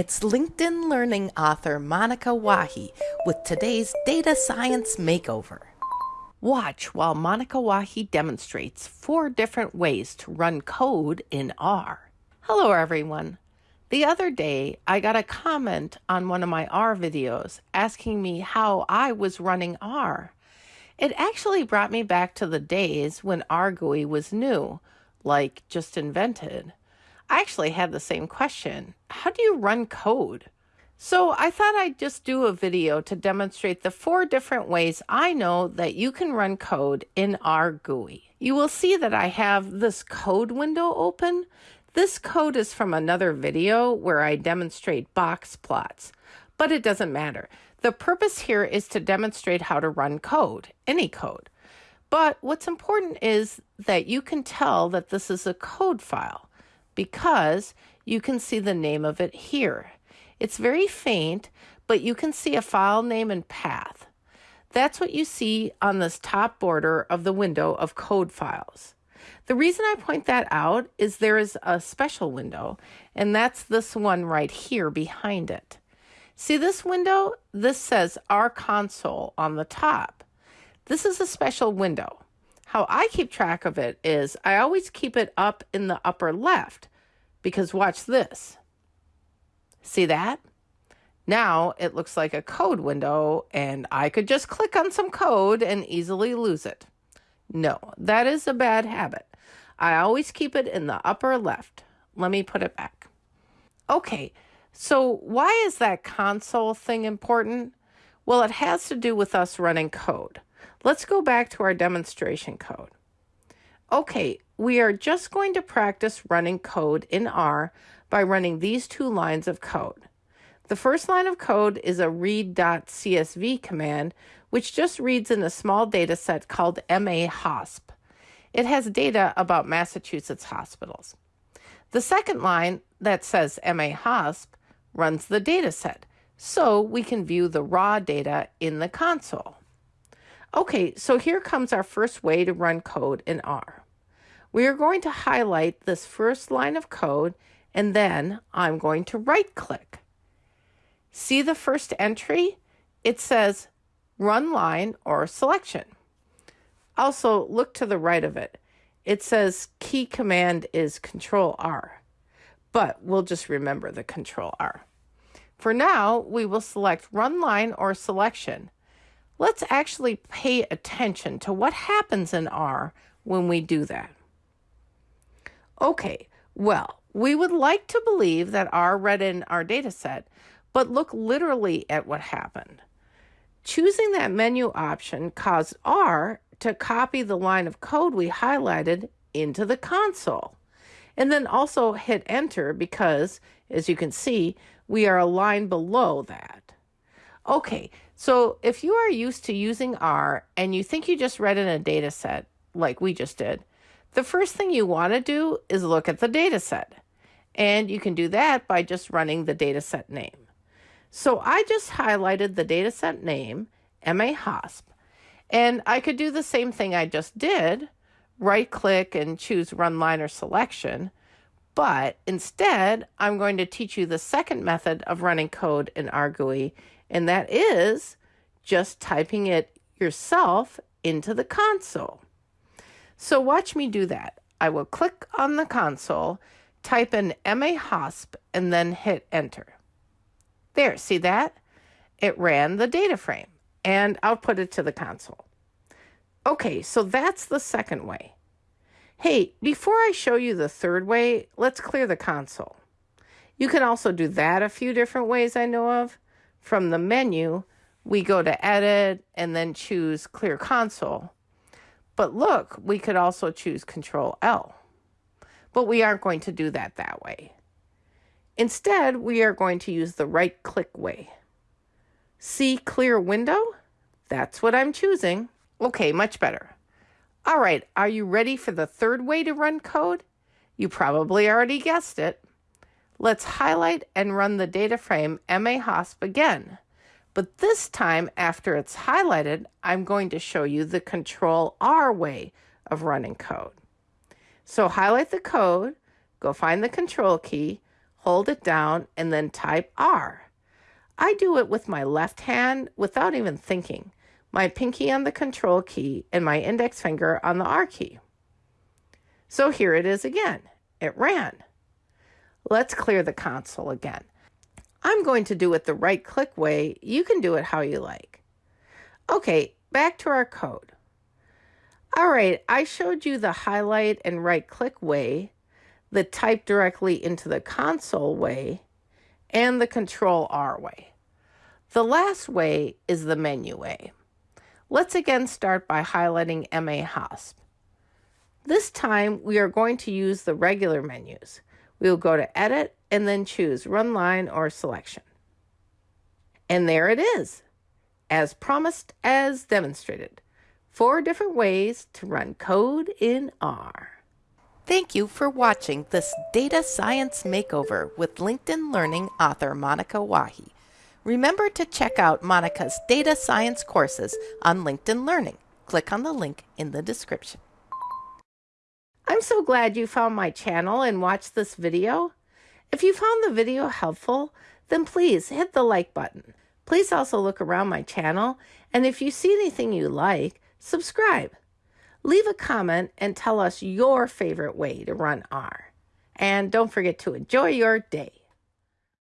It's LinkedIn Learning author Monika Wahi with today's Data Science Makeover. Watch while Monika Wahi demonstrates four different ways to run code in R. Hello, everyone. The other day, I got a comment on one of my R videos asking me how I was running R. It actually brought me back to the days when R GUI was new, like just invented. I actually had the same question. How do you run code? So I thought I'd just do a video to demonstrate the four different ways I know that you can run code in R GUI. You will see that I have this code window open. This code is from another video where I demonstrate box plots, but it doesn't matter. The purpose here is to demonstrate how to run code, any code. But what's important is that you can tell that this is a code file because you can see the name of it here. It's very faint, but you can see a file name and path. That's what you see on this top border of the window of code files. The reason I point that out is there is a special window, and that's this one right here behind it. See this window? This says R console on the top. This is a special window. How I keep track of it is I always keep it up in the upper left because watch this. See that? Now it looks like a code window and I could just click on some code and easily lose it. No, that is a bad habit. I always keep it in the upper left. Let me put it back. Okay, so why is that console thing important? Well, it has to do with us running code. Let's go back to our demonstration code. Okay, we are just going to practice running code in R by running these two lines of code. The first line of code is a read.csv command, which just reads in a small data set called MAHOSP. It has data about Massachusetts hospitals. The second line that says MAHOSP runs the data set, so we can view the raw data in the console. Okay, so here comes our first way to run code in R. We are going to highlight this first line of code and then I'm going to right click. See the first entry? It says run line or selection. Also look to the right of it. It says key command is control R, but we'll just remember the control R. For now, we will select run line or selection Let's actually pay attention to what happens in R when we do that. Okay, well, we would like to believe that R read in our data set, but look literally at what happened. Choosing that menu option caused R to copy the line of code we highlighted into the console. And then also hit enter because, as you can see, we are a line below that. Okay, so if you are used to using R and you think you just read in a data set, like we just did, the first thing you want to do is look at the data set. And you can do that by just running the data set name. So I just highlighted the data set name, MAHOSP, and I could do the same thing I just did, right click and choose run line or selection. But instead, I'm going to teach you the second method of running code in RGUI, and that is just typing it yourself into the console. So watch me do that. I will click on the console, type in MAHOSP, and then hit enter. There, see that? It ran the data frame and output it to the console. Okay, so that's the second way. Hey, before I show you the third way, let's clear the console. You can also do that a few different ways I know of. From the menu, we go to edit and then choose clear console. But look, we could also choose control L. But we aren't going to do that that way. Instead, we are going to use the right click way. See clear window? That's what I'm choosing. Okay, much better. All right, are you ready for the third way to run code? You probably already guessed it. Let's highlight and run the data frame MAHOSP again. But this time, after it's highlighted, I'm going to show you the Control R way of running code. So highlight the code, go find the control key, hold it down, and then type R. I do it with my left hand without even thinking, my pinky on the control key and my index finger on the R key. So here it is again. It ran. Let's clear the console again. I'm going to do it the right click way. You can do it how you like. Okay, back to our code. All right, I showed you the highlight and right click way, the type directly into the console way, and the control R way. The last way is the menu way. Let's again start by highlighting MA HOSP. This time we are going to use the regular menus. We will go to Edit and then choose Run Line or Selection. And there it is, as promised as demonstrated. Four different ways to run code in R. Thank you for watching this Data Science Makeover with LinkedIn Learning author Monika Wahi. Remember to check out Monika's data science courses on LinkedIn Learning. Click on the link in the description. I'm so glad you found my channel and watched this video. If you found the video helpful, then please hit the like button. Please also look around my channel, and if you see anything you like, subscribe. Leave a comment and tell us your favorite way to run R. And don't forget to enjoy your day.